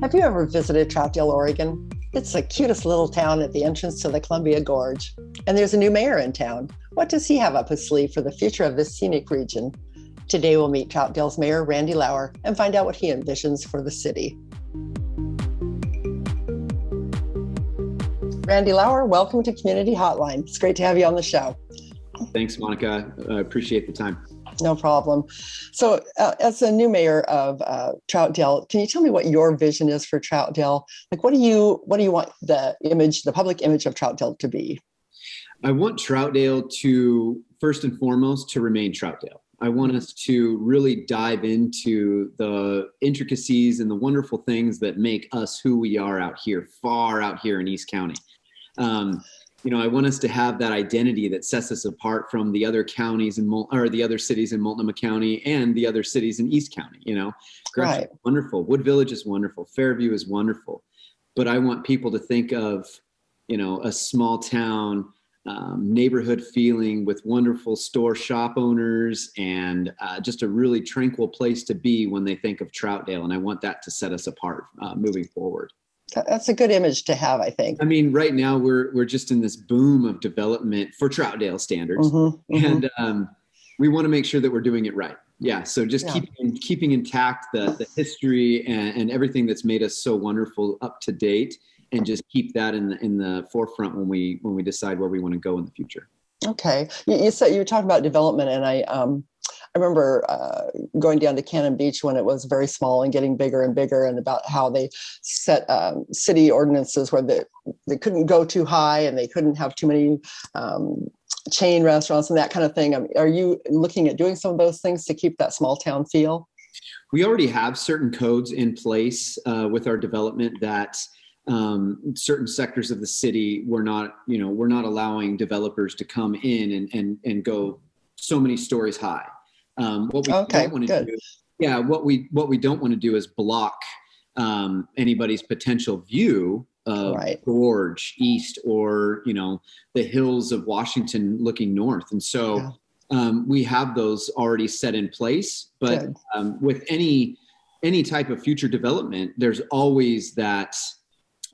Have you ever visited Troutdale, Oregon? It's the cutest little town at the entrance to the Columbia Gorge. And there's a new mayor in town. What does he have up his sleeve for the future of this scenic region? Today we'll meet Troutdale's Mayor Randy Lauer and find out what he envisions for the city. Randy Lauer, welcome to Community Hotline. It's great to have you on the show. Thanks, Monica. I appreciate the time. No problem. So, uh, as the new mayor of uh, Troutdale, can you tell me what your vision is for Troutdale? Like, what do you what do you want the image, the public image of Troutdale to be? I want Troutdale to first and foremost to remain Troutdale. I want us to really dive into the intricacies and the wonderful things that make us who we are out here, far out here in East County. Um, you know, I want us to have that identity that sets us apart from the other counties and or the other cities in Multnomah County and the other cities in East County. You know, right. wonderful. Wood Village is wonderful. Fairview is wonderful, but I want people to think of, you know, a small town um, neighborhood feeling with wonderful store shop owners and uh, just a really tranquil place to be when they think of Troutdale. And I want that to set us apart uh, moving forward that's a good image to have, I think. I mean, right now we're we're just in this boom of development for Troutdale standards, mm-hmm, mm-hmm. and um, we want to make sure that we're doing it right. Yeah, so just yeah. keeping keeping intact the the history and, and everything that's made us so wonderful up to date, and just keep that in the in the forefront when we when we decide where we want to go in the future. Okay, you, you said you were talking about development, and I um, I remember uh, going down to Cannon Beach when it was very small and getting bigger and bigger, and about how they set um, city ordinances where they, they couldn't go too high and they couldn't have too many um, chain restaurants and that kind of thing. I mean, are you looking at doing some of those things to keep that small town feel? We already have certain codes in place uh, with our development that um, certain sectors of the city we're not, you know, we're not allowing developers to come in and and and go so many stories high. Um, what we okay, don't want to do, yeah, what we what we don't want to do is block um, anybody's potential view of right. Gorge East or you know the hills of Washington looking north, and so yeah. um, we have those already set in place. But um, with any any type of future development, there's always that.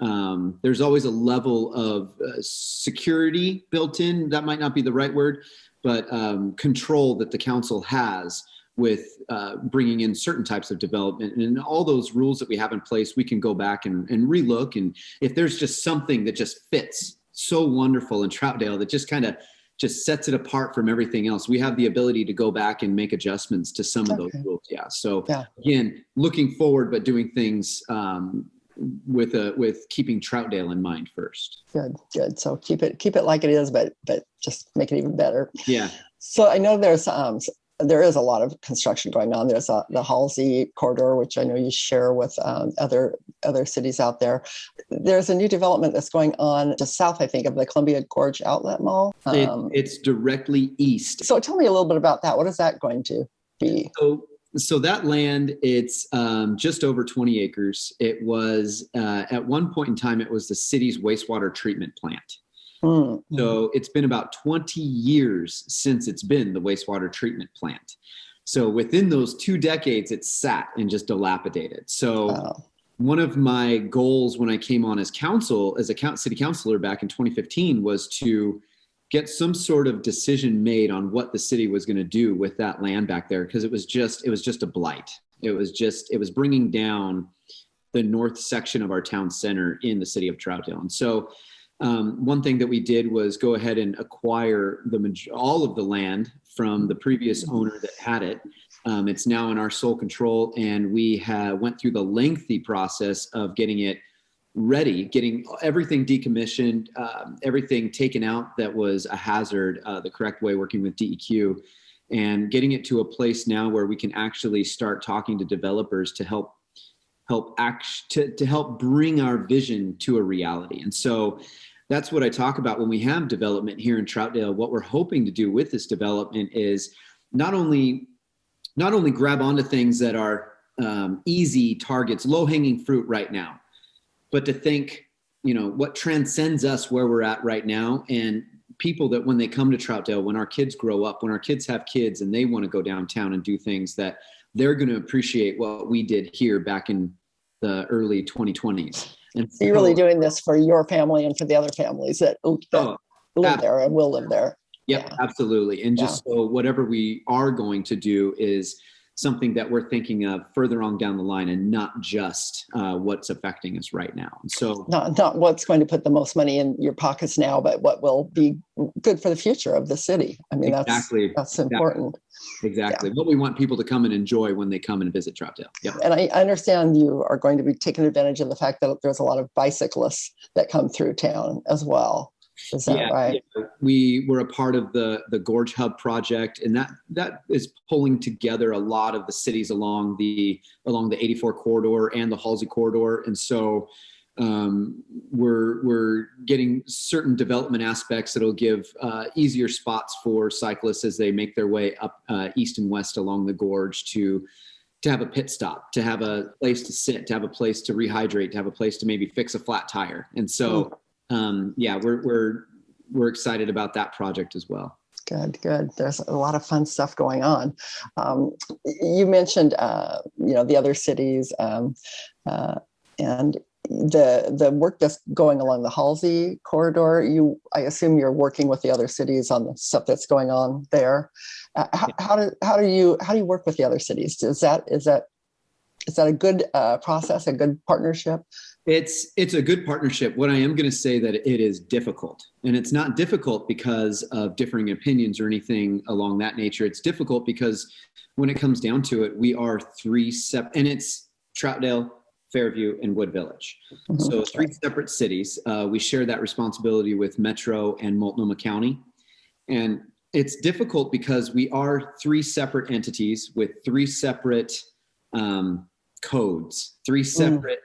Um, there's always a level of uh, security built in. That might not be the right word, but um, control that the council has with uh, bringing in certain types of development and all those rules that we have in place, we can go back and, and relook. And if there's just something that just fits so wonderful in Troutdale that just kind of just sets it apart from everything else, we have the ability to go back and make adjustments to some okay. of those rules. Yeah. So yeah. again, looking forward, but doing things um, with a with keeping Troutdale in mind first. Good, good. So keep it keep it like it is, but but just make it even better. Yeah. So I know there's um there is a lot of construction going on. There's a, uh, the Halsey corridor, which I know you share with um, other other cities out there. There's a new development that's going on just south, I think, of the Columbia Gorge Outlet Mall. Um, it, it's directly east. So tell me a little bit about that. What is that going to be? So so that land it's um, just over 20 acres it was uh, at one point in time it was the city's wastewater treatment plant mm-hmm. so it's been about 20 years since it's been the wastewater treatment plant so within those two decades it's sat and just dilapidated so wow. one of my goals when i came on as council as a city councilor back in 2015 was to get some sort of decision made on what the city was going to do with that land back there because it was just it was just a blight. It was just it was bringing down the north section of our town center in the city of troutdale. And so um, one thing that we did was go ahead and acquire the all of the land from the previous owner that had it. Um, it's now in our sole control and we have went through the lengthy process of getting it ready, getting everything decommissioned, um, everything taken out that was a hazard uh, the correct way, working with DEQ, and getting it to a place now where we can actually start talking to developers to help help act to, to help bring our vision to a reality. And so that's what I talk about when we have development here in Troutdale. What we're hoping to do with this development is not only not only grab onto things that are um, easy targets, low hanging fruit right now, but to think, you know, what transcends us where we're at right now and people that when they come to Troutdale, when our kids grow up, when our kids have kids and they want to go downtown and do things that they're going to appreciate what we did here back in the early 2020s. And So you're really doing this for your family and for the other families that, that Oh, live there and will live there. Yep, Yeah. absolutely. And just so whatever we are going to do is something that we're thinking of further on down the line and not just uh, what's affecting us right now. So, Not, not what's going to put the most money in your pockets now, but what will be good for the future of the city. I mean, that's, exactly, that's important. exactly what we want people to come and enjoy when they come and visit Troutdale. Yep. And I I understand you are going to be taking advantage of the fact that there's a lot of bicyclists that come through town as well. Is that right? yeah. We were a part of the the Gorge Hub project, and that that is pulling together a lot of the cities along the along the 84 corridor and the Halsey corridor, and so um, we're we're getting certain development aspects that'll give uh, easier spots for cyclists as they make their way up uh, east and west along the gorge to to have a pit stop, to have a place to sit, to have a place to rehydrate, to have a place to maybe fix a flat tire, and so um, yeah, we're we're we're excited about that project as well. Good, good. There's a lot of fun stuff going on. Um, you mentioned, uh, you know, the other cities um, uh, and the the work that's going along the Halsey corridor. You, I assume, you're working with the other cities on the stuff that's going on there. Uh, how, how do how do you how do you work with the other cities? Is that is that is that a good uh, process, a good partnership? It's it's a good partnership. What I am going to say that it is difficult, and it's not difficult because of differing opinions or anything along that nature. It's difficult because when it comes down to it, we are three sep, and it's Troutdale, Fairview, and Wood Village. So three separate cities. Uh, we share that responsibility with Metro and Multnomah County, and it's difficult because we are three separate entities with three separate um, codes, three separate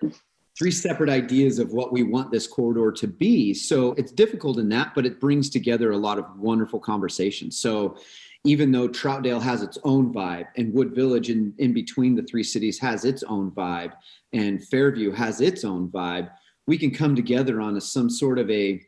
three separate ideas of what we want this corridor to be. So it's difficult in that, but it brings together a lot of wonderful conversations. So even though Troutdale has its own vibe and Wood Village in, in between the three cities has its own vibe and Fairview has its own vibe, we can come together on a, some sort of a,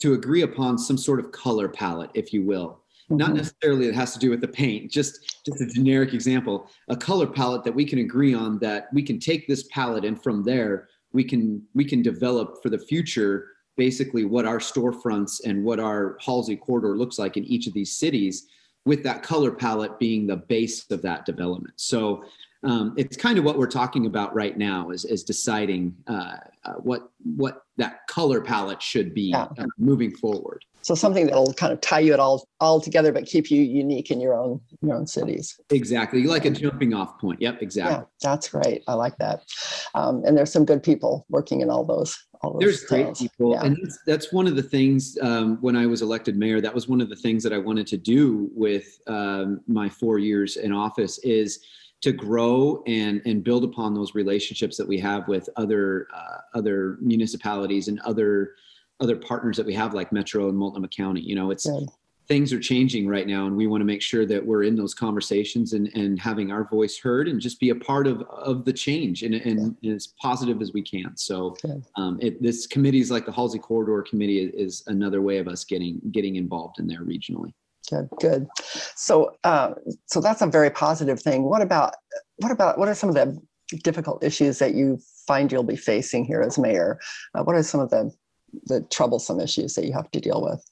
to agree upon some sort of color palette, if you will. Not Mhm. necessarily it has to do with the paint, just just a generic example, a color palette that we can agree on that we can take this palette and from there we can we can develop for the future basically what our storefronts and what our Halsey corridor looks like in each of these cities with that color palette being the base of that development. So um, it's kind of what we're talking about right now is, is deciding uh, uh, what what that color palette should be Yeah. uh, moving forward. So something that'll kind of tie you it all all together, but keep you unique in your own your own cities. Exactly, like a jumping off point. Yep, exactly. Yeah, that's great. I like that. Um, and there's some good people working in all those. All those There's great people, Yeah. and that's, that's one of the things. Um, when I was elected mayor, that was one of the things that I wanted to do with um, my four years in office is to grow and and build upon those relationships that we have with other uh, other municipalities and other other partners that we have, like Metro and Multnomah County. You know, it's Good. things are changing right now and we want to make sure that we're in those conversations and, and having our voice heard and just be a part of, of the change and, and, as positive as we can. So um, it, this committees like the Halsey Corridor Committee is, is another way of us getting getting involved in there regionally. Good, good. So, uh, so that's a very positive thing. What about, what about, what are some of the difficult issues that you find you'll be facing here as mayor? Uh, what are some of the, the troublesome issues that you have to deal with?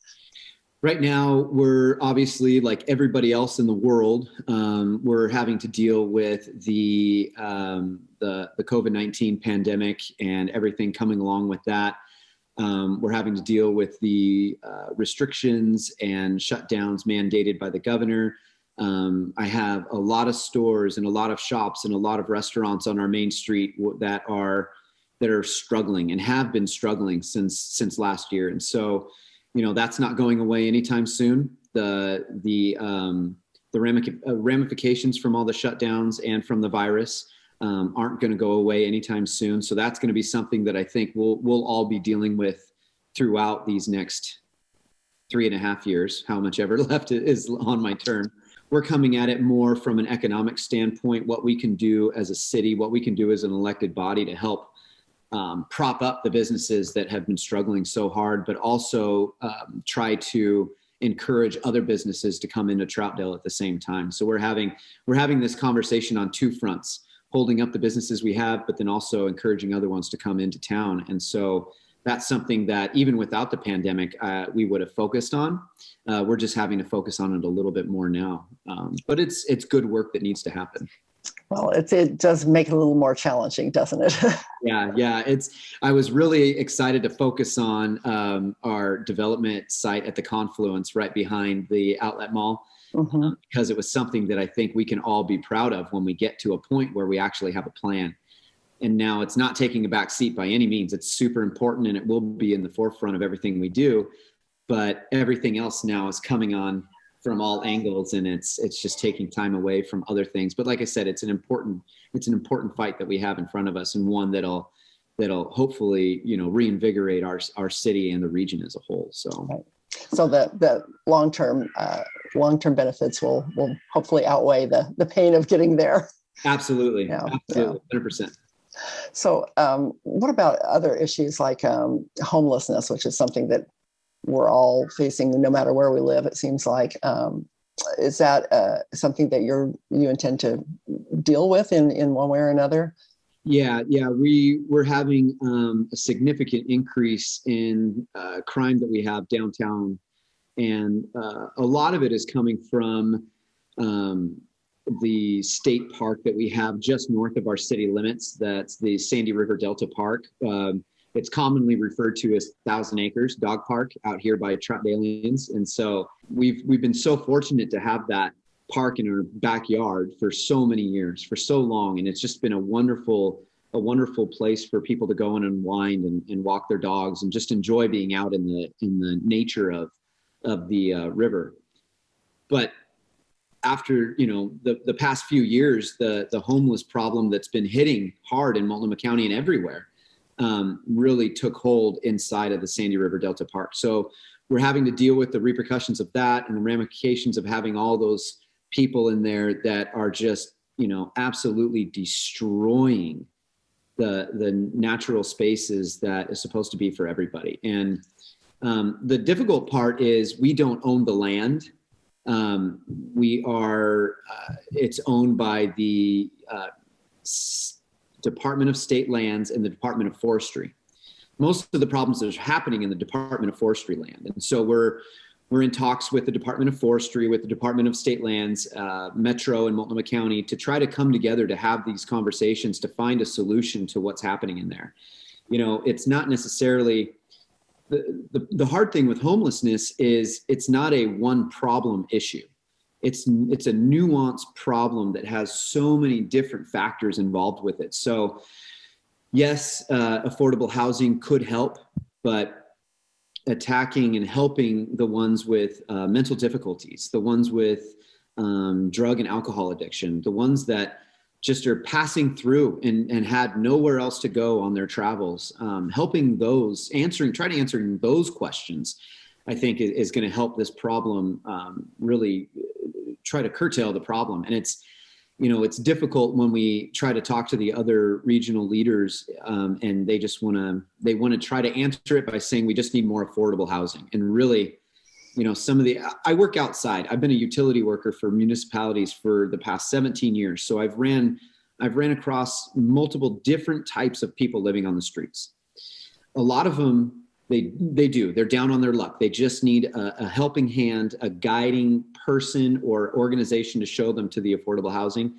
Right now, we're obviously like everybody else in the world. Um, we're having to deal with the um, the, the COVID nineteen pandemic and everything coming along with that. Um, we're having to deal with the uh, restrictions and shutdowns mandated by the governor. Um, I have a lot of stores and a lot of shops and a lot of restaurants on our main street that are that are struggling and have been struggling since since last year. And so, you know, that's not going away anytime soon. The the um, the uh, ramifications from all the shutdowns and from the virus um, aren't going to go away anytime soon. So that's going to be something that I think we'll we'll all be dealing with throughout these next three and a half years, how much ever left is on my term. We're coming at it more from an economic standpoint, what we can do as a city, what we can do as an elected body to help um, prop up the businesses that have been struggling so hard, but also um, try to encourage other businesses to come into Troutdale at the same time. So we're having we're having this conversation on two fronts holding up the businesses we have, but then also encouraging other ones to come into town. And so that's something that even without the pandemic, uh, we would have focused on. Uh, we're just having to focus on it a little bit more now. Um, but it's it's good work that needs to happen. Well, it, it does make it a little more challenging, doesn't it? yeah, yeah. It's. I was really excited to focus on um, our development site at the confluence right behind the outlet mall. Mm-hmm. because it was something that I think we can all be proud of when we get to a point where we actually have a plan and now it's not taking a back seat by any means it's super important and it will be in the forefront of everything we do but everything else now is coming on from all angles and it's it's just taking time away from other things but like i said it's an important it's an important fight that we have in front of us and one that'll that'll hopefully you know reinvigorate our our city and the region as a whole so. So the the long term uh, long term benefits will will hopefully outweigh the the pain of getting there absolutely yeah, absolutely yeah. 100% so, um, what about other issues like um, homelessness, which is something that we're all facing no matter where we live? It seems like um, is that uh, something that you're you intend to deal with in in one way or another? Yeah, yeah, we we're having um, a significant increase in uh, crime that we have downtown, and uh, a lot of it is coming from um, the state park that we have just north of our city limits. That's the Sandy River Delta Park. Um, it's commonly referred to as Thousand Acres Dog Park out here by Troutdalians. And so we've we've been so fortunate to have that park in our backyard for so many years, for so long, and it's just been a wonderful a wonderful place for people to go and unwind and, and walk their dogs and just enjoy being out in the in the nature of of the uh, river. But after you know the the past few years, the the homeless problem that's been hitting hard in Multnomah County and everywhere um, really took hold inside of the Sandy River Delta Park. So we're having to deal with the repercussions of that and the ramifications of having all those people in there that are just you know absolutely destroying the the natural spaces that is supposed to be for everybody and um, the difficult part is we don't own the land um, we are, uh, it's owned by the uh, Department of State Lands and the Department of Forestry. Most of the problems that are happening in the Department of Forestry land. And so we're, we're in talks with the Department of Forestry, with the Department of State Lands, uh, Metro and Multnomah County to try to come together to have these conversations to find a solution to what's happening in there. You know, it's not necessarily the, the, the hard thing with homelessness is it's not a one problem issue. It's, it's a nuanced problem that has so many different factors involved with it. So yes, uh, affordable housing could help, but attacking and helping the ones with uh, mental difficulties, the ones with um, drug and alcohol addiction, the ones that just are passing through and, and had nowhere else to go on their travels. Um, helping those, answering, try to answering those questions, I think is, is going to help this problem um, really uh, try to curtail the problem. And it's, you know, it's difficult when we try to talk to the other regional leaders um, and they just want to, they want to try to answer it by saying we just need more affordable housing. And really, you know some of the i work outside. I've been a utility worker for municipalities for the past 17 years. So i've ran i've ran across multiple different types of people living on the streets. A lot of them they they do. They're down on their luck. They just need a, a helping hand a guiding person or organization to show them to the affordable housing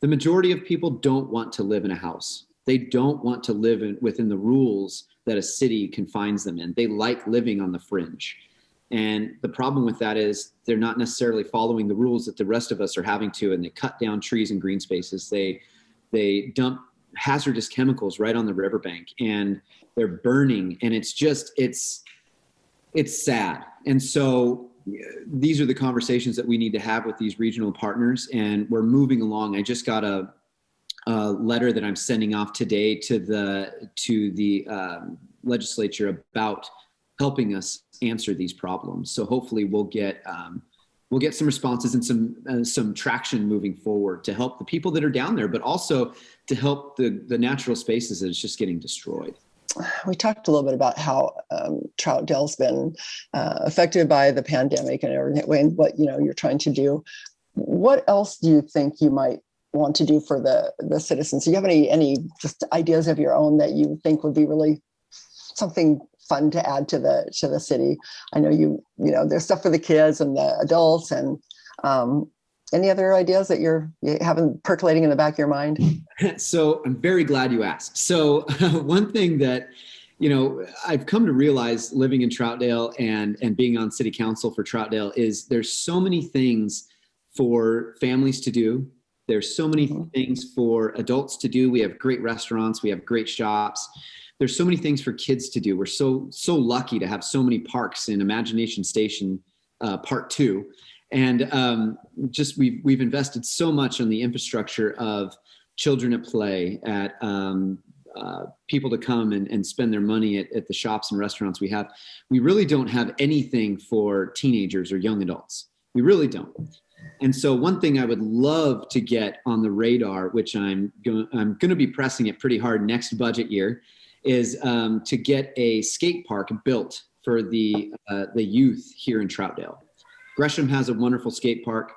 the majority of people don't want to live in a house they don't want to live in, within the rules that a city confines them in they like living on the fringe and the problem with that is they're not necessarily following the rules that the rest of us are having to, and they cut down trees and green spaces. They they dump hazardous chemicals right on the riverbank, and they're burning, and it's just it's it's sad. And so these are the conversations that we need to have with these regional partners, and we're moving along. I just got a, a letter that I'm sending off today to the to the um, legislature about helping us answer these problems. So hopefully we'll get um, we'll get some responses and some uh, some traction moving forward to help the people that are down there, but also to help the the natural spaces that is just getting destroyed. We talked a little bit about how um, Troutdale's been uh, affected by the pandemic and everything, and what you know you're trying to do. What else do you think you might want to do for the the citizens. Do you have any any just ideas of your own that you think would be really something fun to add to the to the city? I know you you know there's stuff for the kids and the adults and um, any other ideas that you're you having percolating in the back of your mind? so I'm very glad you asked. So one thing that you know I've come to realize living in Troutdale and and being on city council for Troutdale is there's so many things for families to do. There's so many mm-hmm. things for adults to do. We have great restaurants, we have great shops. There's so many things for kids to do. We're so so lucky to have so many parks in Imagination Station uh, Part Two and um, just we've we've invested so much on the infrastructure of children at play at um, uh, people to come and, and spend their money at, at the shops and restaurants we have. We really don't have anything for teenagers or young adults. We really don't. And so one thing i would love to get on the radar which i'm going i'm going to be pressing it pretty hard next budget year is um, to get a skate park built for the uh, the youth here in troutdale Gresham has a wonderful skate park.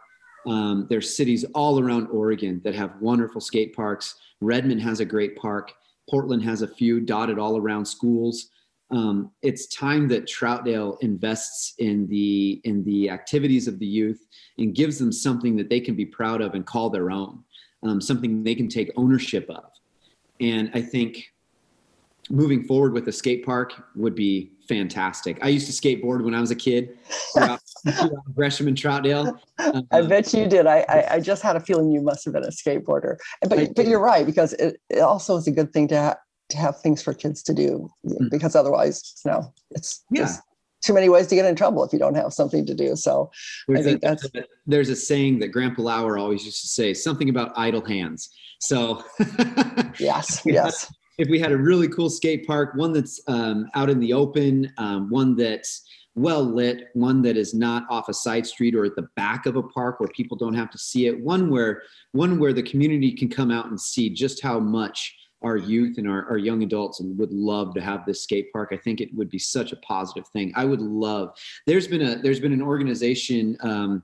Um, there's cities all around Oregon that have wonderful skate parks. Redmond has a great park. Portland has a few dotted all around schools. Um, it's time that Troutdale invests in the in the activities of the youth and gives them something that they can be proud of and call their own, um, something they can take ownership of. And I think moving forward with a skate park would be fantastic. I used to skateboard when I was a kid, Gresham and Troutdale. Um, I bet you did. I, I, I just had a feeling you must have been a skateboarder. But but you're right because it, it also is a good thing to ha- to have things for kids to do mm-hmm. because otherwise, you know, it's yeah. too many ways to get in trouble if you don't have something to do. So there's I think a, that's there's a saying that Grandpa Lauer always used to say, something about idle hands. So yes, yes if we had a really cool skate park, one that's um, out in the open, um, one that's well lit, one that is not off a side street or at the back of a park where people don't have to see it, one where one where the community can come out and see just how much our youth and our, our young adults would love to have this skate park. I think it would be such a positive thing. I would love. There's been a there's been an organization. Um,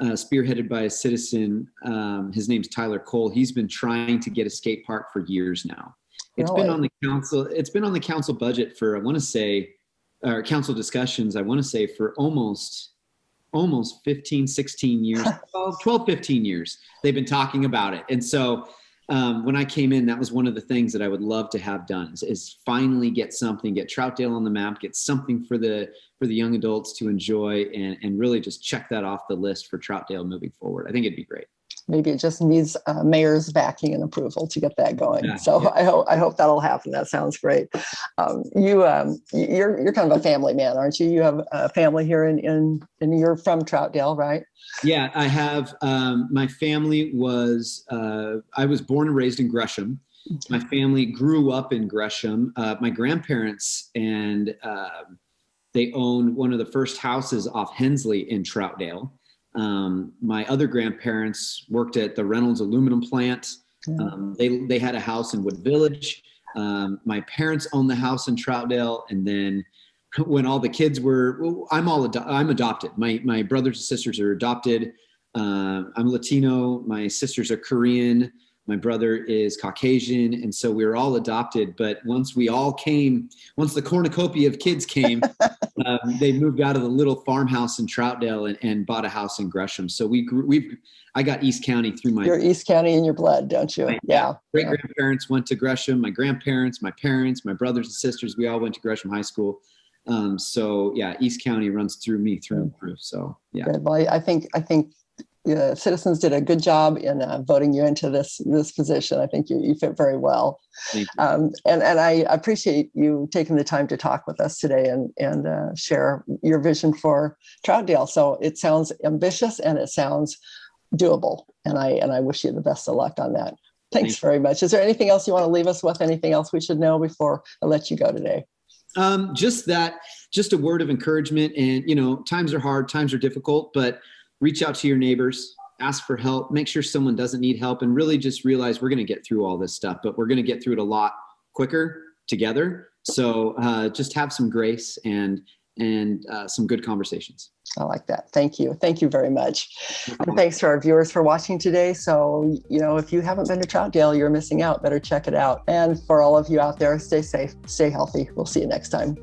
uh, spearheaded by a citizen. Um, his name's Tyler Cole. He's been trying to get a skate park for years now. It's been on the council. It's been on the council budget for I want to say, or council discussions. I want to say for almost almost 15 16 years 12, 12 15 years they've been talking about it and so um, when i came in that was one of the things that i would love to have done is, is, finally get something get troutdale on the map get something for the for the young adults to enjoy and and really just check that off the list for troutdale moving forward i think it'd be great maybe it just needs uh, mayor's backing and approval to get that going. Yeah, so yeah. I hope I hope that'll happen. That sounds great. Um, you um, you're you're kind of a family man, aren't you? You have a family here in in and you're from Troutdale, right? Yeah, I have. Um, my family was uh, I was born and raised in Gresham. My family grew up in Gresham. Uh, my grandparents and um, they owned one of the first houses off Hensley in Troutdale. Um, my other grandparents worked at the Reynolds aluminum plant. Um, they, they had a house in Wood Village. Um, my parents owned the house in Troutdale. And then when all the kids were, I'm all, ado- I'm adopted. My, my brothers and sisters are adopted. Uh, I'm Latino. My sisters are Korean my brother is Caucasian, and so we were all adopted. But once we all came, once the cornucopia of kids came, um, they moved out of the little farmhouse in Troutdale and, and bought a house in Gresham. So we grew, we've I got East County through my. You're East County in your blood, don't you? My, yeah. Great grandparents went to Gresham. My grandparents, my parents, my brothers and sisters, we all went to Gresham High School. Um, so yeah, East County runs through me through and through. So yeah. Good. Well, I, I think I think uh, citizens did a good job in uh, voting you into this this position. I think you, you fit very well, um, and and I appreciate you taking the time to talk with us today and and uh, share your vision for Troutdale. So it sounds ambitious and it sounds doable, and I and I wish you the best of luck on that. Thanks Thank very much. Is there anything else you want to leave us with? Anything else we should know before I let you go today? Um, just that, just a word of encouragement. And you know, times are hard, times are difficult, but reach out to your neighbors, ask for help, make sure someone doesn't need help, and really just realize we're going to get through all this stuff, but we're going to get through it a lot quicker together. So uh, just have some grace and and uh, some good conversations. I like that. Thank you. Thank you very much. And thanks to our viewers for watching today. So, you know, if you haven't been to Troutdale, you're missing out. Better check it out. And for all of you out there, stay safe, stay healthy. We'll see you next time.